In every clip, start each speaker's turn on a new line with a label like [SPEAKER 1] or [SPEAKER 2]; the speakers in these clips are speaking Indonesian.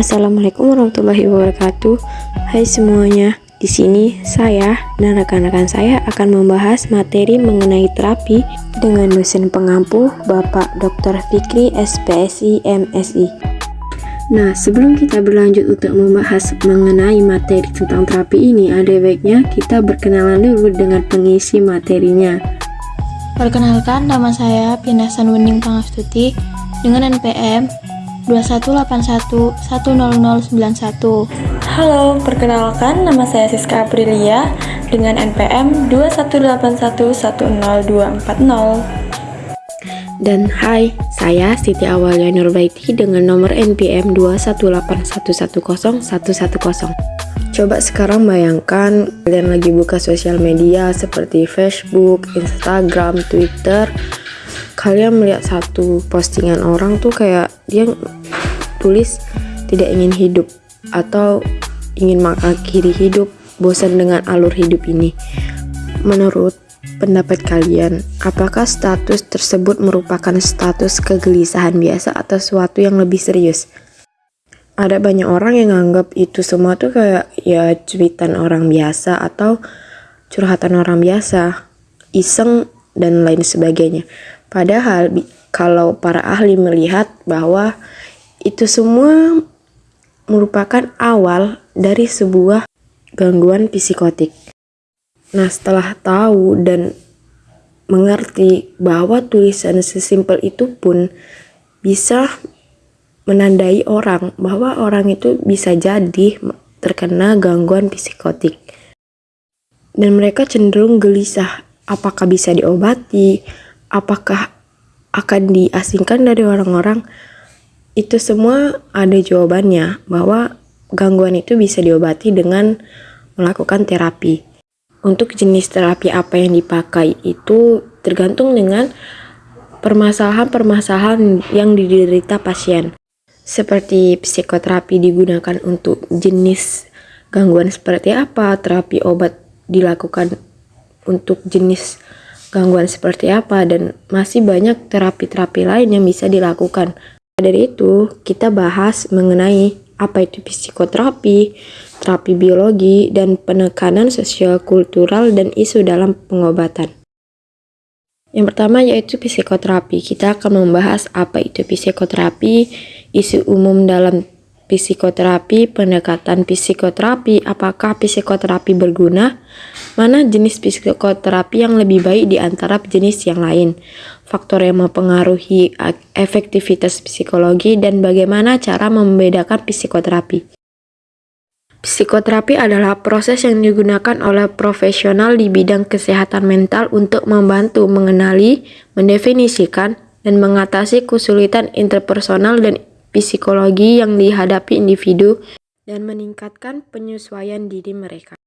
[SPEAKER 1] Assalamualaikum warahmatullahi wabarakatuh. Hai semuanya. Di sini saya dan rekan-rekan saya akan membahas materi mengenai terapi dengan dosen pengampu Bapak Dr. Fikri SPSI MSI. Nah, sebelum kita berlanjut untuk membahas mengenai materi tentang terapi ini, ada baiknya kita berkenalan dulu dengan pengisi materinya.
[SPEAKER 2] Perkenalkan, nama saya Pinasan Wening Pangastuti dengan NPM 2181-10091.
[SPEAKER 3] Halo, perkenalkan nama saya Siska Aprilia dengan NPM 2181102440.
[SPEAKER 1] Dan hai, saya Siti Awalia Nurbaiti dengan nomor NPM 218110110. Coba sekarang bayangkan kalian lagi buka sosial media seperti Facebook, Instagram, Twitter, kalian melihat satu postingan orang tuh kayak dia tulis tidak ingin hidup atau ingin mengakhiri hidup, bosan dengan alur hidup ini. Menurut pendapat kalian, apakah status tersebut merupakan status kegelisahan biasa atau sesuatu yang lebih serius? Ada banyak orang yang anggap itu semua tuh kayak ya cuitan orang biasa atau curhatan orang biasa, iseng dan lain sebagainya. Padahal kalau para ahli melihat bahwa itu semua merupakan awal dari sebuah gangguan psikotik. Nah, setelah tahu dan mengerti bahwa tulisan sesimpel itu pun bisa menandai orang bahwa orang itu bisa jadi terkena gangguan psikotik. Dan mereka cenderung gelisah apakah bisa diobati, apakah akan diasingkan dari orang-orang itu semua ada jawabannya bahwa gangguan itu bisa diobati dengan melakukan terapi. Untuk jenis terapi apa yang dipakai itu tergantung dengan permasalahan-permasalahan yang diderita pasien. Seperti psikoterapi digunakan untuk jenis gangguan seperti apa, terapi obat dilakukan untuk jenis gangguan seperti apa dan masih banyak terapi-terapi lain yang bisa dilakukan. Dari itu, kita bahas mengenai apa itu psikoterapi, terapi biologi, dan penekanan sosial kultural dan isu dalam pengobatan. Yang pertama yaitu psikoterapi. Kita akan membahas apa itu psikoterapi, isu umum dalam psikoterapi, pendekatan psikoterapi, apakah psikoterapi berguna, mana jenis psikoterapi yang lebih baik di antara jenis yang lain, faktor yang mempengaruhi efektivitas psikologi, dan bagaimana cara membedakan psikoterapi. Psikoterapi adalah proses yang digunakan oleh profesional di bidang kesehatan mental untuk membantu mengenali, mendefinisikan, dan mengatasi kesulitan interpersonal dan psikologi yang dihadapi individu dan meningkatkan penyesuaian diri mereka.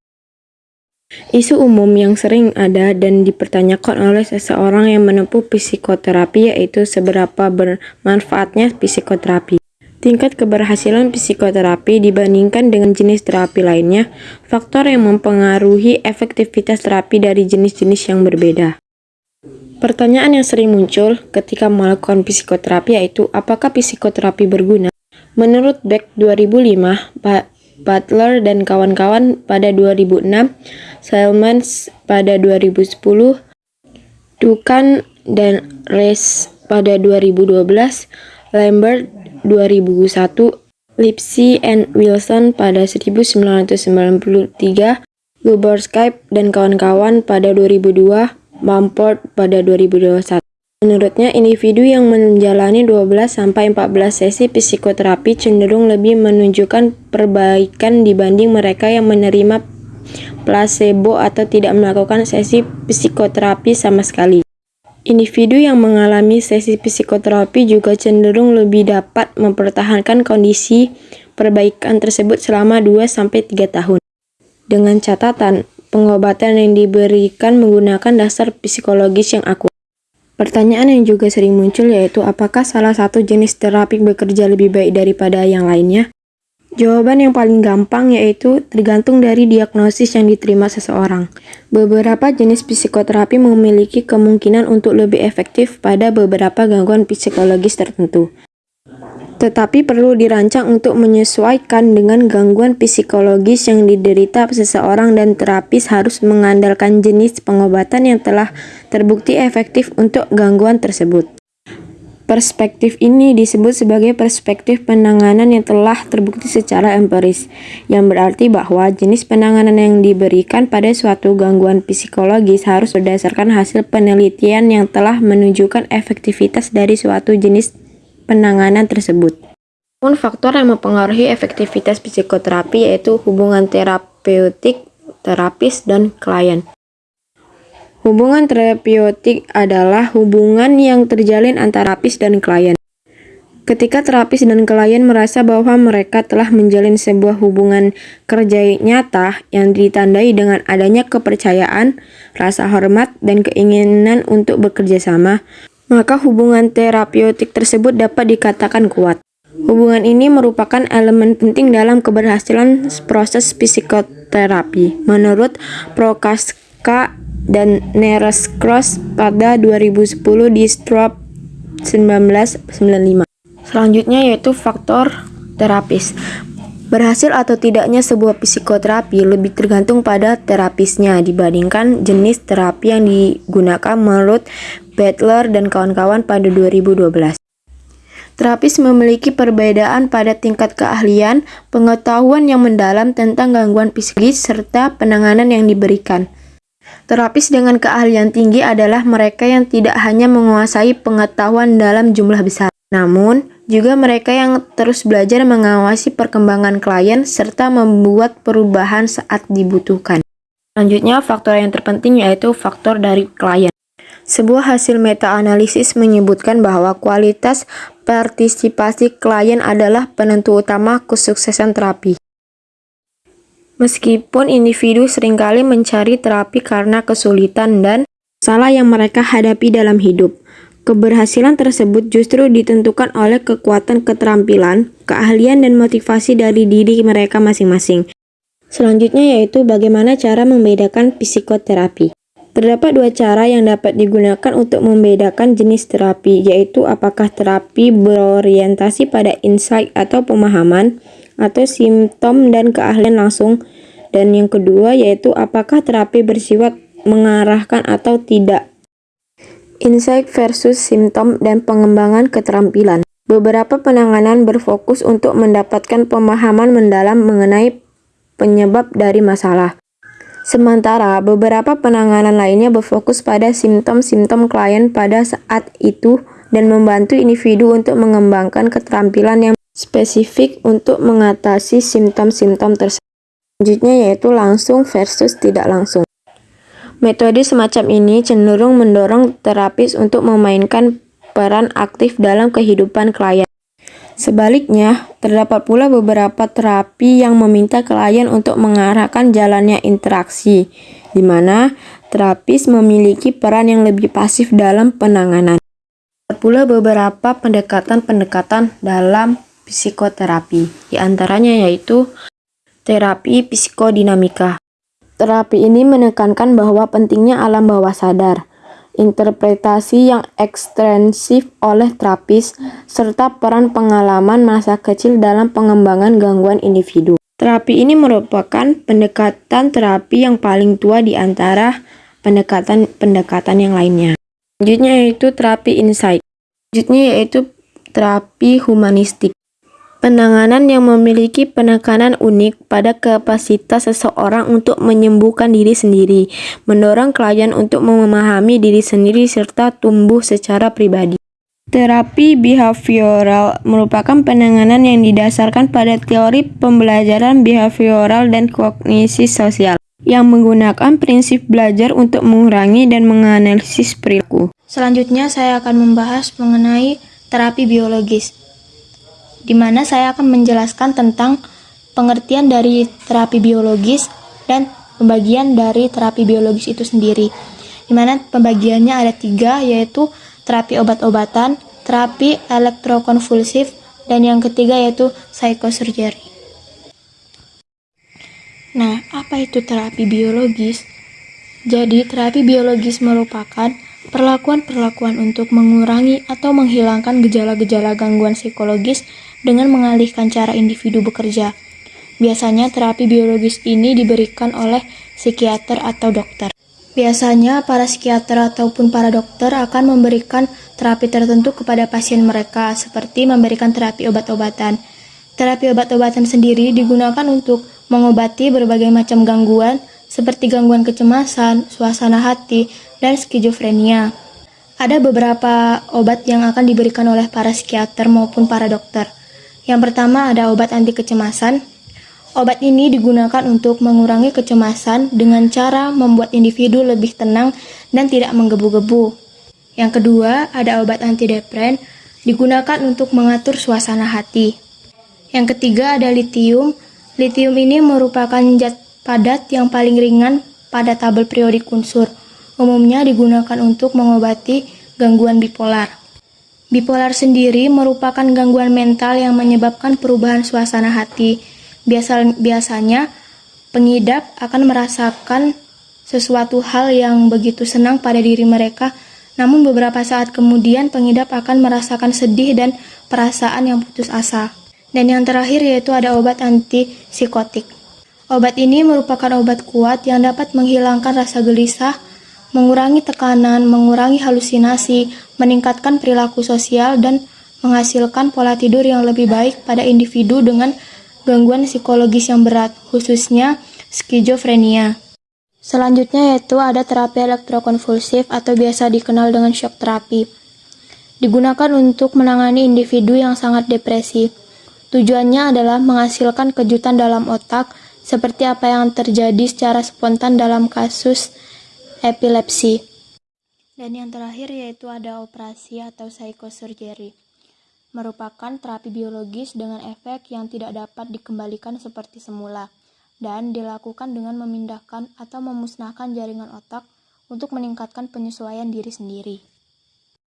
[SPEAKER 1] Isu umum yang sering ada dan dipertanyakan oleh seseorang yang menempuh psikoterapi yaitu seberapa bermanfaatnya psikoterapi. Tingkat keberhasilan psikoterapi dibandingkan dengan jenis terapi lainnya, faktor yang mempengaruhi efektivitas terapi dari jenis-jenis yang berbeda. Pertanyaan yang sering muncul ketika melakukan psikoterapi yaitu apakah psikoterapi berguna? Menurut Beck 2005, Butler dan kawan-kawan pada 2006, Salmans pada 2010, Dukan dan Rees pada 2012, Lambert 2001, Lipsy and Wilson pada 1993, Guberskype dan kawan-kawan pada 2002, Mumford pada 2021. Menurutnya, individu yang menjalani 12-14 sesi psikoterapi cenderung lebih menunjukkan perbaikan dibanding mereka yang menerima placebo atau tidak melakukan sesi psikoterapi sama sekali. Individu yang mengalami sesi psikoterapi juga cenderung lebih dapat mempertahankan kondisi perbaikan tersebut selama 2-3 tahun. Dengan catatan, pengobatan yang diberikan menggunakan dasar psikologis yang akurat. Pertanyaan yang juga sering muncul yaitu apakah salah satu jenis terapi bekerja lebih baik daripada yang lainnya? Jawaban yang paling gampang yaitu tergantung dari diagnosis yang diterima seseorang. Beberapa jenis psikoterapi memiliki kemungkinan untuk lebih efektif pada beberapa gangguan psikologis tertentu. Tetapi perlu dirancang untuk menyesuaikan dengan gangguan psikologis yang diderita seseorang dan terapis harus mengandalkan jenis pengobatan yang telah terbukti efektif untuk gangguan tersebut. Perspektif ini disebut sebagai perspektif penanganan yang telah terbukti secara empiris, yang berarti bahwa jenis penanganan yang diberikan pada suatu gangguan psikologis harus berdasarkan hasil penelitian yang telah menunjukkan efektivitas dari suatu jenis penanganan tersebut. Namun faktor yang mempengaruhi efektivitas psikoterapi yaitu hubungan terapeutik terapis dan klien. Hubungan terapeutik adalah hubungan yang terjalin antara terapis dan klien. Ketika terapis dan klien merasa bahwa mereka telah menjalin sebuah hubungan kerja nyata yang ditandai dengan adanya kepercayaan, rasa hormat, dan keinginan untuk bekerja sama, maka hubungan terapeutik tersebut dapat dikatakan kuat. Hubungan ini merupakan elemen penting dalam keberhasilan proses psikoterapi. Menurut Prokaska dan Neres Cross pada 2010 di Strop 1995. Selanjutnya yaitu faktor terapis. Berhasil atau tidaknya sebuah psikoterapi lebih tergantung pada terapisnya dibandingkan jenis terapi yang digunakan menurut Butler dan kawan-kawan pada 2012. Terapis memiliki perbedaan pada tingkat keahlian, pengetahuan yang mendalam tentang gangguan psikis, serta penanganan yang diberikan. Terapis dengan keahlian tinggi adalah mereka yang tidak hanya menguasai pengetahuan dalam jumlah besar, namun juga mereka yang terus belajar mengawasi perkembangan klien serta membuat perubahan saat dibutuhkan. Selanjutnya, faktor yang terpenting yaitu faktor dari klien. Sebuah hasil meta-analisis menyebutkan bahwa kualitas partisipasi klien adalah penentu utama kesuksesan terapi. Meskipun individu sering kali mencari terapi karena kesulitan dan masalah yang mereka hadapi dalam hidup, keberhasilan tersebut justru ditentukan oleh kekuatan keterampilan, keahlian, dan motivasi dari diri mereka masing-masing. Selanjutnya yaitu bagaimana cara membedakan psikoterapi. Terdapat dua cara yang dapat digunakan untuk membedakan jenis terapi, yaitu apakah terapi berorientasi pada insight atau pemahaman, atau simptom dan keahlian langsung. Dan yang kedua yaitu apakah terapi bersifat mengarahkan atau tidak. Insight versus simptom dan pengembangan keterampilan. Beberapa penanganan berfokus untuk mendapatkan pemahaman mendalam mengenai penyebab dari masalah. Sementara beberapa penanganan lainnya berfokus pada simptom-simptom klien pada saat itu dan membantu individu untuk mengembangkan keterampilan yang spesifik untuk mengatasi simptom-simptom tersebut. Selanjutnya yaitu langsung versus tidak langsung. Metode semacam ini cenderung mendorong terapis untuk memainkan peran aktif dalam kehidupan klien. Sebaliknya, terdapat pula beberapa terapi yang meminta klien untuk mengarahkan jalannya interaksi, di mana terapis memiliki peran yang lebih pasif dalam penanganan. Terdapat pula beberapa pendekatan-pendekatan dalam psikoterapi, di antaranya yaitu terapi psikodinamika. Terapi ini menekankan bahwa pentingnya alam bawah sadar, interpretasi yang ekstensif oleh terapis, serta peran pengalaman masa kecil dalam pengembangan gangguan individu. Terapi ini merupakan pendekatan terapi yang paling tua di antara pendekatan-pendekatan yang lainnya. Selanjutnya yaitu terapi insight. Selanjutnya yaitu terapi humanistik. Penanganan yang memiliki penekanan unik pada kapasitas seseorang untuk menyembuhkan diri sendiri, mendorong klien untuk memahami diri sendiri serta tumbuh secara pribadi. Terapi behavioral merupakan penanganan yang didasarkan pada teori pembelajaran behavioral dan kognisi sosial yang menggunakan prinsip belajar untuk mengurangi dan menganalisis perilaku.
[SPEAKER 2] Selanjutnya saya akan membahas mengenai terapi biologis di mana saya akan menjelaskan tentang pengertian dari terapi biologis dan pembagian dari terapi biologis itu sendiri. Di mana pembagiannya ada tiga, yaitu terapi obat-obatan, terapi elektrokonvulsif, dan yang ketiga yaitu psychosurgery. Nah, apa itu terapi biologis? Jadi, terapi biologis merupakan perlakuan-perlakuan untuk mengurangi atau menghilangkan gejala-gejala gangguan psikologis dengan mengalihkan cara individu bekerja. Biasanya terapi biologis ini diberikan oleh psikiater atau dokter. Biasanya para psikiater ataupun para dokter akan memberikan terapi tertentu kepada pasien mereka, seperti memberikan terapi obat-obatan. Terapi obat-obatan sendiri digunakan untuk mengobati berbagai macam gangguan, seperti gangguan kecemasan, suasana hati, dan skizofrenia. Ada beberapa obat yang akan diberikan oleh para psikiater maupun para dokter. Yang pertama ada obat anti kecemasan. Obat ini digunakan untuk mengurangi kecemasan dengan cara membuat individu lebih tenang dan tidak menggebu-gebu. Yang kedua, ada obat antidepren digunakan untuk mengatur suasana hati. Yang ketiga ada litium. Litium ini merupakan zat padat yang paling ringan pada tabel periodik unsur umumnya digunakan untuk mengobati gangguan bipolar. Bipolar sendiri merupakan gangguan mental yang menyebabkan perubahan suasana hati. Biasa, biasanya, pengidap akan merasakan sesuatu hal yang begitu senang pada diri mereka, namun beberapa saat kemudian pengidap akan merasakan sedih dan perasaan yang putus asa. Dan yang terakhir yaitu ada obat anti psikotik. Obat ini merupakan obat kuat yang dapat menghilangkan rasa gelisah, mengurangi tekanan, mengurangi halusinasi, meningkatkan perilaku sosial, dan menghasilkan pola tidur yang lebih baik pada individu dengan gangguan psikologis yang berat, khususnya skizofrenia. Selanjutnya yaitu ada terapi elektrokonvulsif atau biasa dikenal dengan shock terapi. Digunakan untuk menangani individu yang sangat depresi. Tujuannya adalah menghasilkan kejutan dalam otak seperti apa yang terjadi secara spontan dalam kasus epilepsi. Dan yang terakhir yaitu ada operasi atau psychosurgery. Merupakan terapi biologis dengan efek yang tidak dapat dikembalikan seperti semula dan dilakukan dengan memindahkan atau memusnahkan jaringan otak untuk meningkatkan penyesuaian diri sendiri.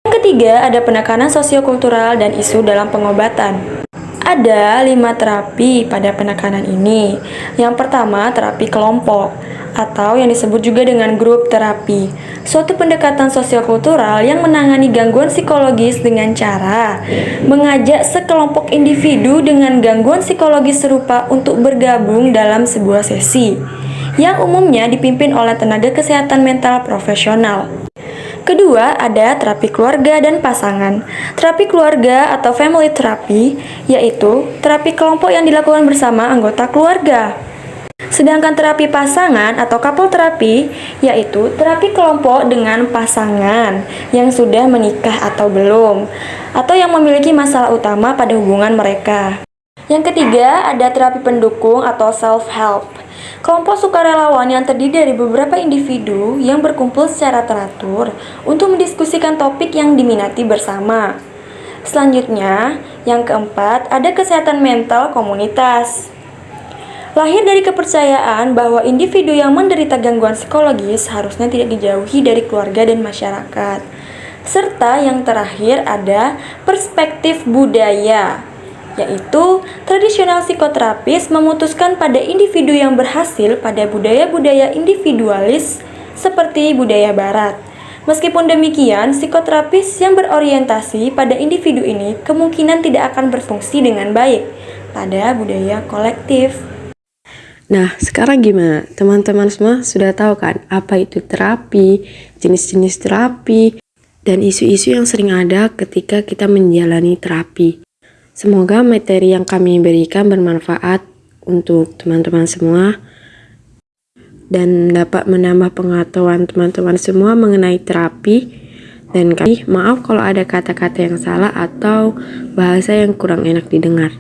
[SPEAKER 3] Yang ketiga, ada penekanan sosiokultural dan isu dalam pengobatan. Ada lima terapi pada penekanan ini. Yang pertama, terapi kelompok atau yang disebut juga dengan grup terapi. Suatu pendekatan sosiokultural yang menangani gangguan psikologis dengan cara mengajak sekelompok individu dengan gangguan psikologis serupa untuk bergabung dalam sebuah sesi yang umumnya dipimpin oleh tenaga kesehatan mental profesional. Kedua, ada terapi keluarga dan pasangan. Terapi keluarga atau family therapy yaitu terapi kelompok yang dilakukan bersama anggota keluarga. Sedangkan terapi pasangan atau couple terapi yaitu terapi kelompok dengan pasangan yang sudah menikah atau belum atau yang memiliki masalah utama pada hubungan mereka. Yang ketiga, ada terapi pendukung atau self-help. Kelompok sukarelawan yang terdiri dari beberapa individu yang berkumpul secara teratur untuk mendiskusikan topik yang diminati bersama. Selanjutnya, yang keempat, ada kesehatan mental komunitas. Lahir dari kepercayaan bahwa individu yang menderita gangguan psikologis harusnya tidak dijauhi dari keluarga dan masyarakat. Serta yang terakhir ada perspektif budaya yaitu tradisional psikoterapis memutuskan pada individu yang berhasil pada budaya-budaya individualis seperti budaya barat. Meskipun demikian, psikoterapis yang berorientasi pada individu ini kemungkinan tidak akan berfungsi dengan baik pada budaya kolektif.
[SPEAKER 1] Nah, sekarang gimana? Teman-teman semua sudah tahu kan apa itu terapi, jenis-jenis terapi, dan isu-isu yang sering ada ketika kita menjalani terapi. Semoga materi yang kami berikan bermanfaat untuk teman-teman semua dan dapat menambah pengetahuan teman-teman semua mengenai terapi dan kami maaf kalau ada kata-kata yang salah atau bahasa yang kurang enak didengar.